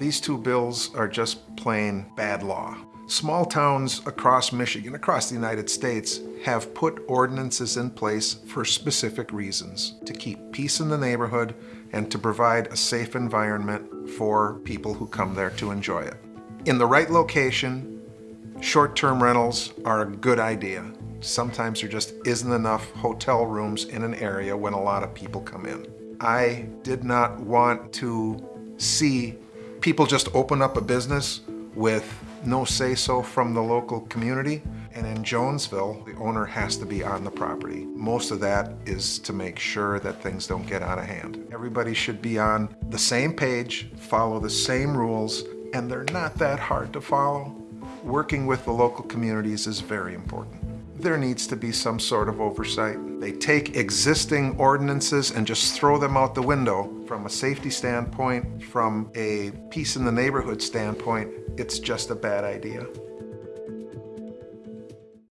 These two bills are just plain bad law. Small towns across Michigan, across the United States, have put ordinances in place for specific reasons. To keep peace in the neighborhood and to provide a safe environment for people who come there to enjoy it. In the right location, short-term rentals are a good idea. Sometimes there just isn't enough hotel rooms in an area when a lot of people come in. I did not want to see people just open up a business with no say-so from the local community. And in Jonesville, the owner has to be on the property. Most of that is to make sure that things don't get out of hand. Everybody should be on the same page, follow the same rules, and they're not that hard to follow. Working with the local communities is very important there needs to be some sort of oversight. They take existing ordinances and just throw them out the window. From a safety standpoint, from a peace in the neighborhood standpoint, it's just a bad idea.